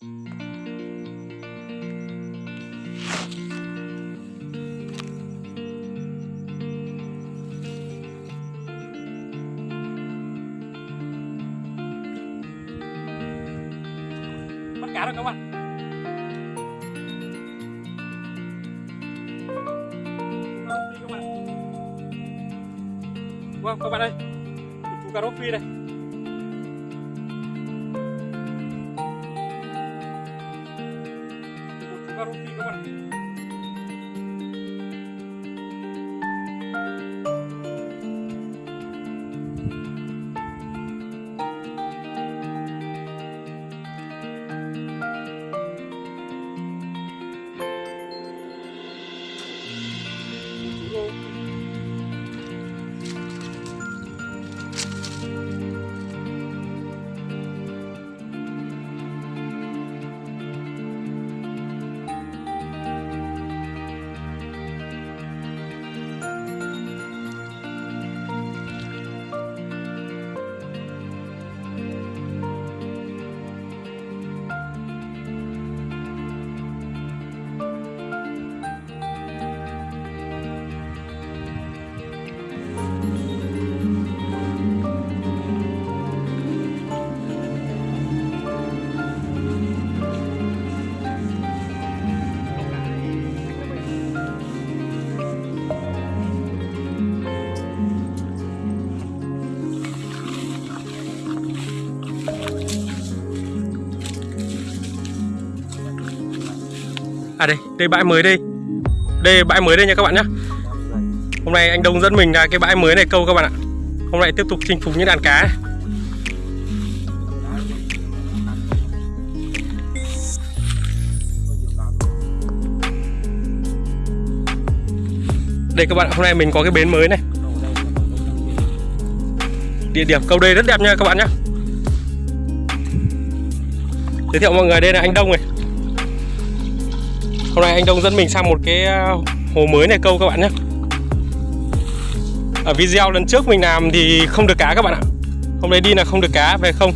bắt cá rồi các bạn các bạn vâng các bạn ơi. Chú cà rốt phi đây. À đây, đây bãi mới đây. Đây bãi mới đây nha các bạn nhé Hôm nay anh Đông dẫn mình ra cái bãi mới này câu các bạn ạ. Hôm nay tiếp tục chinh phục những đàn cá này. Đây các bạn ạ, hôm nay mình có cái bến mới này. Địa điểm câu đây rất đẹp nha các bạn nhé Giới thiệu mọi người đây là anh Đông này. Hôm nay anh Đông dẫn mình sang một cái à, hồ mới này câu các bạn nhé. Ở video lần trước mình làm thì không được cá các bạn ạ. Hôm nay đi là không được cá về không?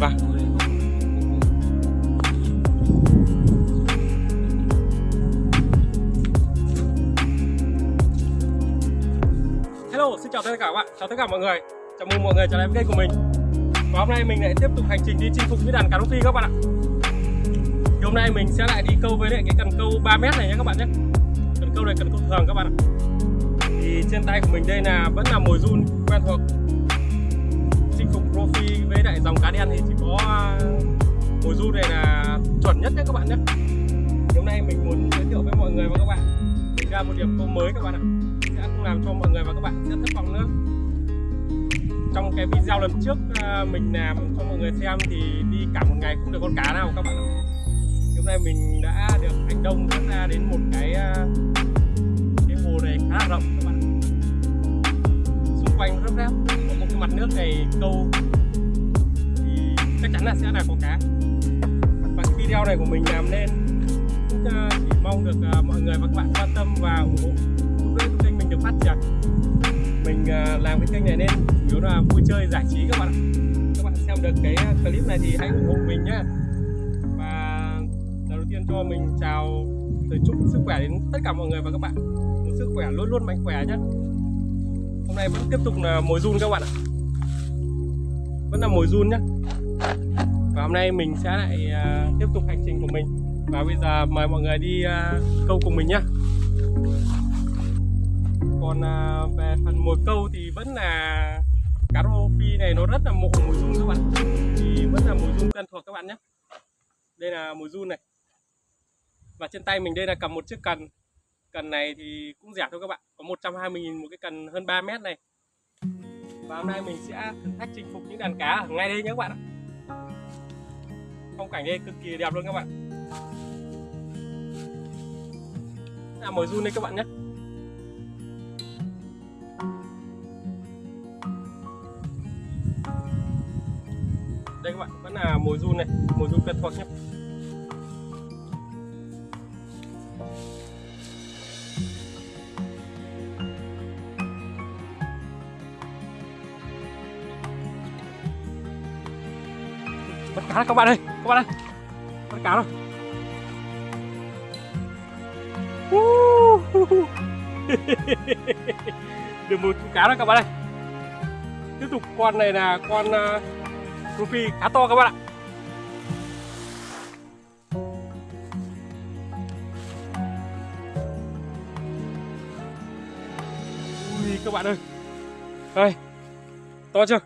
Vâng. Hello, xin chào tất cả các bạn, chào tất cả mọi người. Chào mừng mọi người trở lại với kênh của mình và hôm nay mình lại tiếp tục hành trình đi chinh phục cái đàn cá rô phi các bạn ạ. Thì hôm nay mình sẽ lại đi câu với lại cái cần câu 3 mét này nhé các bạn nhé. Cần câu này cần câu thường các bạn ạ. Thì trên tay của mình đây là vẫn là mồi run quen thuộc. Chinh phục rô phi với lại dòng cá đen thì chỉ có à, mồi run này là chuẩn nhất nhé các bạn nhé. Thì hôm nay mình muốn giới thiệu với mọi người và các bạn. Ra một điểm câu mới các bạn ạ. Sẽ không làm cho mọi người và các bạn sẽ thất vọng nữa trong cái video lần trước ờ, mình làm cho mọi người xem thì đi cả một ngày không được con cá nào các bạn ạ. Hôm nay mình đã được anh Đông dẫn ra đến một cái ờ, cái hồ này khá là rộng các bạn xung quanh rất ráp có một cái mặt nước này câu. Thì chắc chắn là sẽ là có cá. Và cái video này của mình làm nên cũng ờ, chỉ mong được mọi người và các bạn quan tâm và ủng hộ. Giúp đỡ kênh mình được phát triển. Mình làm cái kênh này nên chủ yếu là vui chơi, giải trí các bạn các bạn xem được cái à, clip này thì hãy ủng hộ mình nhé và đầu tiên cho mình chào lời chúc sức khỏe đến tất cả mọi người và các bạn. Một sức khỏe luôn luôn mạnh khỏe nhé hôm nay vẫn tiếp tục là mồi run các bạn ạ. Vẫn là mồi run nhé và hôm nay mình sẽ lại à, tiếp tục hành trình của mình. Và bây giờ mời mọi người đi à, câu cùng mình nhé còn về phần mồi câu thì vẫn là cá rô phi này nó rất là mộ mùi run các bạn. Thì vẫn là mùi run, quen thuộc các bạn nhé. Đây là mùi run này. Và trên tay mình đây là cầm một chiếc cần. Cần này thì cũng rẻ thôi các bạn. Có 120.000 một cái cần hơn 3 mét này. Và hôm nay mình sẽ thử thách chinh phục những đàn cá ở ngay đây nhé các bạn phong cảnh đây cực kỳ đẹp luôn các bạn. Là mồi run đây các bạn nhé. Đây các bạn vẫn là mồi run này mồi run quen thuộc nhé bắt cá các bạn ơi các bạn ơi bắt cá rồi được một chú cá rồi các bạn ơi tiếp tục con này là con uh, Rufi khá to các bạn ạ. Ui, các bạn ơi. Đây to chưa?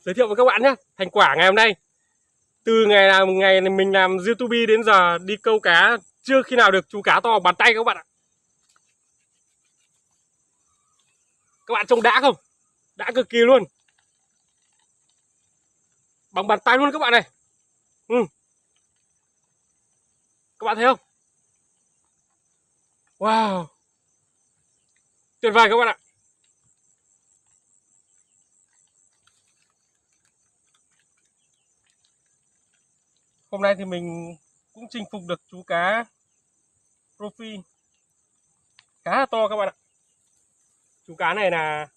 Giới thiệu với các bạn nhé thành quả ngày hôm nay. Từ ngày nào, ngày mình làm youtube đến giờ đi câu cá, chưa khi nào được chú cá to bàn tay các bạn ạ. Các bạn trông đã không? Đã cực kỳ luôn bằng bàn tay luôn các bạn này. Ừ. các bạn thấy không? Wow. Tuyệt vời các bạn ạ. Hôm nay thì mình cũng chinh phục được chú cá profi khá là to các bạn ạ. Chú cá này là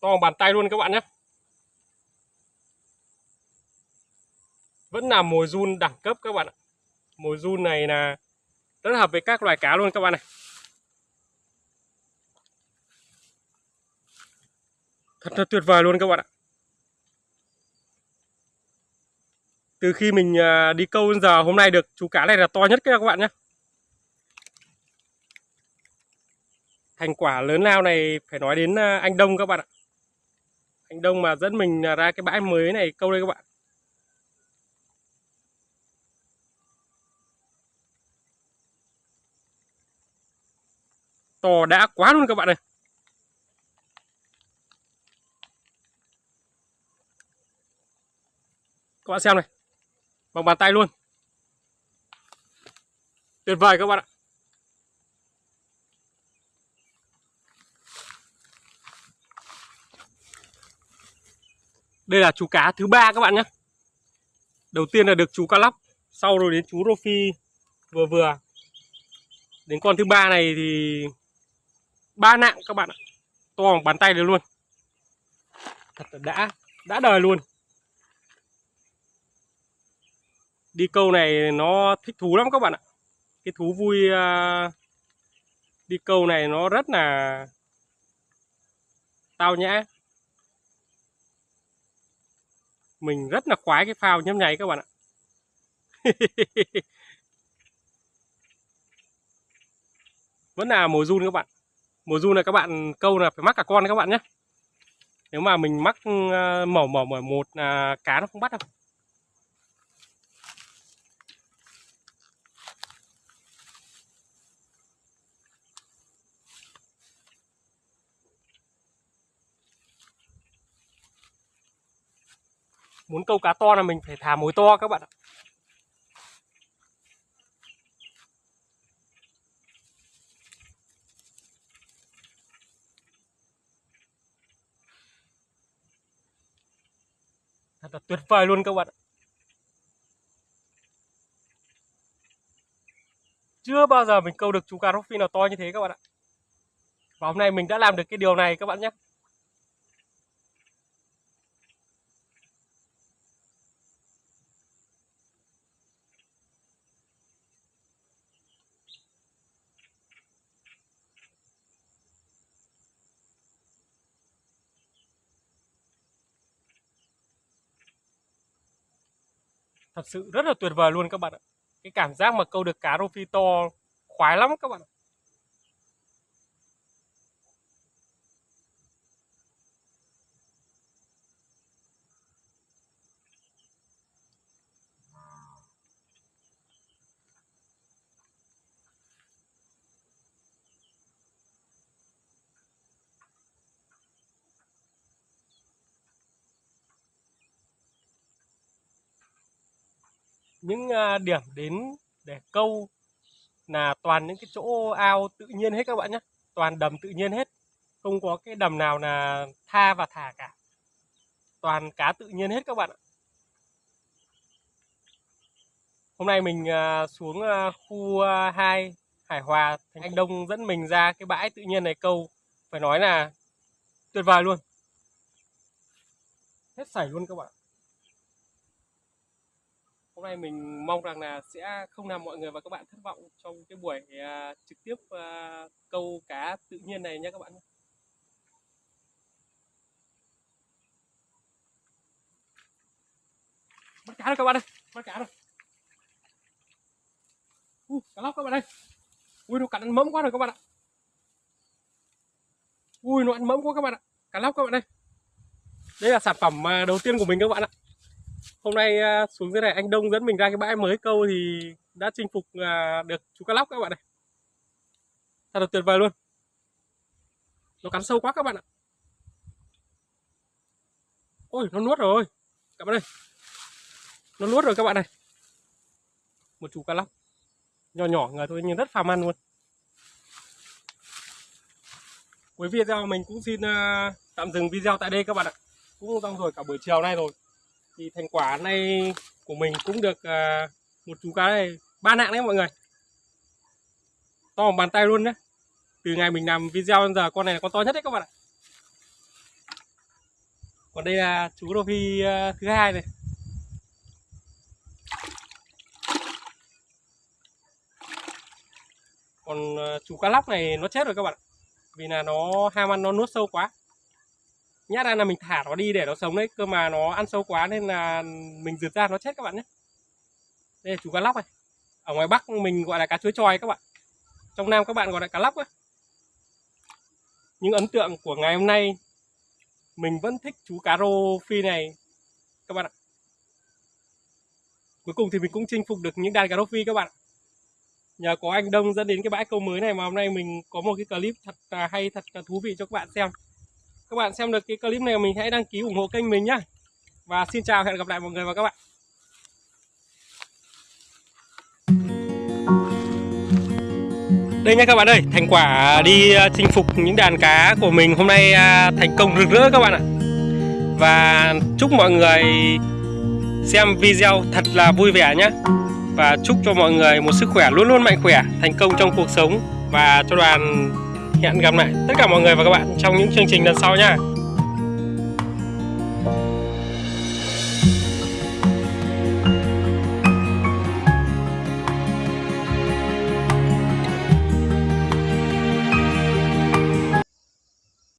to bằng bàn tay luôn các bạn nhé. Vẫn là mồi run đẳng cấp các bạn ạ. Mồi run này là rất hợp với các loài cá luôn các bạn này. Thật là tuyệt vời luôn các bạn ạ. Từ khi mình à, đi câu đến giờ hôm nay được, chú cá này là to nhất các bạn nhé thành quả lớn lao này phải nói đến à, anh Đông các bạn ạ. Anh Đông mà dẫn mình à, ra cái bãi mới này câu đây các bạn. To đã quá luôn các bạn ơi. Các bạn xem này, bằng bàn tay luôn. Tuyệt vời các bạn ạ. Đây là chú cá thứ ba các bạn nhé. Đầu tiên là được chú cá lóc, sau rồi đến chú rô phi vừa vừa. Đến con thứ ba này thì ba nặng các bạn ạ. To bằng bàn tay được luôn. Thật là đã đã đời luôn. Đi câu này nó thích thú lắm các bạn ạ. Cái thú vui uh, đi câu này nó rất là tao nhã. Mình rất là khoái cái phao nhấp nháy các bạn ạ. Vẫn là mùa run các bạn mùa du này các bạn câu là phải mắc cả con các bạn nhé. Nếu mà mình mắc uh, mỏ mỏ một là cá nó không bắt đâu. Muốn câu cá to là mình phải thả mối to các bạn ạ. Thật là tuyệt vời luôn các bạn ạ. Chưa bao giờ mình câu được chú cá rô phi nào to như thế các bạn ạ. Và hôm nay mình đã làm được cái điều này các bạn nhé. Thật sự rất là tuyệt vời luôn các bạn ạ. Cái cảm giác mà câu được cá rô phi to, khoái lắm các bạn ạ. Những à, điểm đến để câu là toàn những cái chỗ ao tự nhiên hết các bạn nhé. Toàn đầm tự nhiên hết. Không có cái đầm nào là tha và thả cả. Toàn cá tự nhiên hết các bạn ạ. Hôm nay mình à, xuống à, khu 2 Hải Hòa Thành Anh Đông dẫn mình ra cái bãi tự nhiên này câu. Phải nói là tuyệt vời luôn. Hết sảy luôn các bạn hôm nay mình mong rằng là sẽ không làm mọi người và các bạn thất vọng trong cái buổi uh, trực tiếp uh, câu cá tự nhiên này nhé các bạn bắt cá rồi các bạn ơi bắt cá rồi Ui, cá lóc các bạn ơi. Ui nó cắn mẫm quá rồi các bạn ạ. Ui nó ăn mẫm quá các bạn ạ. Cá lóc các bạn ơi. Đây là sản phẩm à, đầu tiên của mình các bạn ạ hôm nay à, xuống dưới này, anh Đông dẫn mình ra cái bãi mới, câu thì đã chinh phục à, được chú cá lóc các bạn này thật là tuyệt vời luôn. Nó cắn sâu quá các bạn ạ. Ôi, nó nuốt rồi. Các bạn ơi nó nuốt rồi các bạn này. Một chú cá lóc. Nhỏ nhỏ người thôi, nhưng rất phàm ăn luôn. Cuối video mình cũng xin à, tạm dừng video tại đây các bạn ạ. Cũng xong rồi cả buổi chiều nay rồi thì thành quả này của mình cũng được uh, một chú cá này ba nặng đấy mọi người. To bằng bàn tay luôn đấy từ ngày mình làm video đến giờ con này là con to nhất đấy các bạn ạ. Còn đây là chú rô phi uh, thứ hai này. Còn ờ, chú cá lóc này nó chết rồi các bạn vì là nó ham ăn nó nuốt sâu quá nhát ra là mình thả nó đi để nó sống đấy, cơ mà nó ăn sâu quá nên là mình rượt ra nó chết các bạn nhé. Đây là chú cá lóc này. Ở ngoài bắc mình gọi là cá chuối tròi các bạn. Trong nam các bạn gọi là cá lóc ấy. những ấn tượng của ngày hôm nay, mình vẫn thích chú cá rô phi này, các bạn ạ. Cuối cùng thì mình cũng chinh phục được những đàn cá rô phi các bạn nhờ có anh Đông dẫn đến cái bãi câu mới này mà hôm nay mình có một cái clip thật là hay, thật là thú vị cho các bạn xem các bạn xem được cái clip này mình hãy đăng ký ủng hộ kênh mình nhé và xin chào hẹn gặp lại mọi người và các bạn. Đây nha các bạn ơi thành quả đi à, chinh phục những đàn cá của mình hôm nay à, thành công rực rỡ các bạn ạ. Và chúc mọi người xem video thật là vui vẻ nhé và chúc cho mọi người một sức khỏe luôn luôn mạnh khỏe, thành công trong cuộc sống và cho đoàn hẹn gặp lại tất cả mọi người và các bạn trong những chương trình lần sau nha.